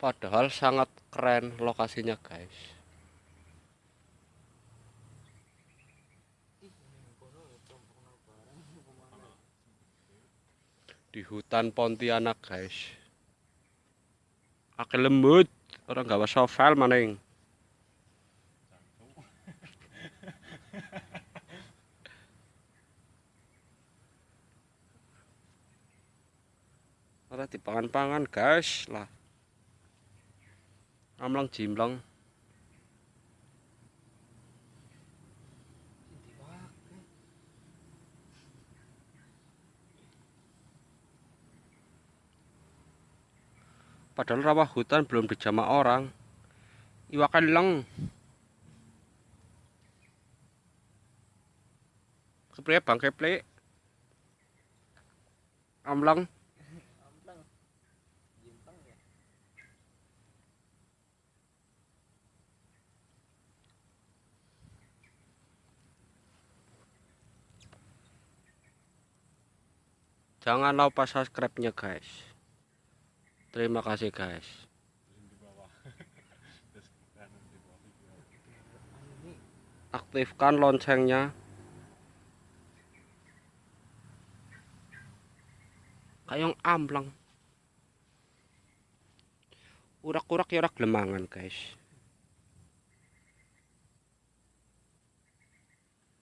padahal sangat keren lokasinya guys. Di hutan Pontianak guys. Akil lembut. Orang gawa sovel maning. Ora dipangan-pangan guys. Lah amlang jimlang. Padahal rawa hutan belum dijamah orang. Iwakan leng. Kepriye bang keple amlang Jangan lupa subscribe-nya guys. Terima kasih guys. Aktifkan loncengnya. Kayong amblang. Urak-urak ya urak lemangan guys.